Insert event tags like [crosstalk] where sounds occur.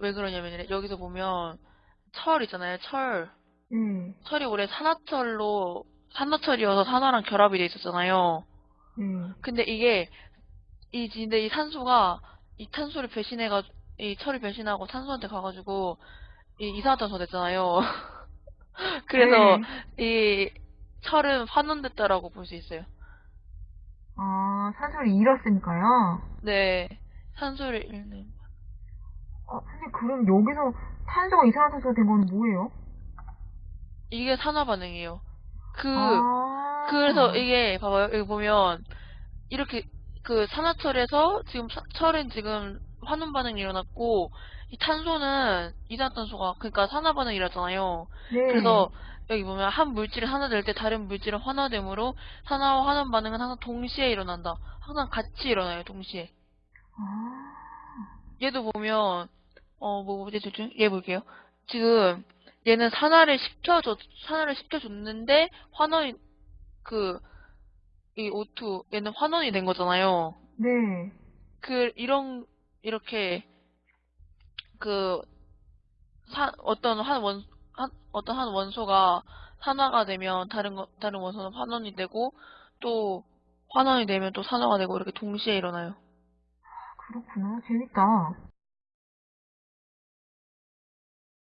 왜 그러냐면 여기서 보면 철 있잖아요. 철. 네, 철이 원래 산화철로 산화철이어서 산화랑 결합이 돼 있었잖아요. 네. 근데 이게 이 근데 이 산소가 이 탄소를 배신해가 이 철을 배신하고 탄소한테 가가지고 이 이산화탄소 됐잖아요. [laughs] 그래서 이 철은 환원됐다라고 볼 수 있어요. 아, 산소를 잃었으니까요. 네, 산소를 잃는. 아, 선생님, 그럼 여기서 탄소가 이산화탄소가 된 건 뭐예요? 이게 산화 반응이에요. 그 아, 그래서 이게 봐봐요. 여기 보면 이렇게 그 산화철에서 지금 사- 철은 지금 환원 반응이 일어났고 이 탄소는 이산화탄소가 그러니까 산화 반응이 일어났잖아요. 네. 그래서 여기 보면 한 물질이 산화될 때 다른 물질은 환화되므로 산화와 환원 반응은 항상 동시에 일어난다. 항상 같이 일어나요. 동시에. 아, 얘도 보면 어뭐 뭐지 대충 얘 볼게요. 지금 얘는 산화를 시켜줘 산화를 시켜줬는데 환원이 그 이 O2 얘는 환원이 된 거잖아요. 네. 그 이런 이렇게 그 사, 어떤 한 원, 한, 어떤 한 원소가 산화가 되면 다른 거, 다른 원소는 환원이 되고 또 환원이 되면 또 산화가 되고 이렇게 동시에 일어나요. 그렇구나. 재밌다.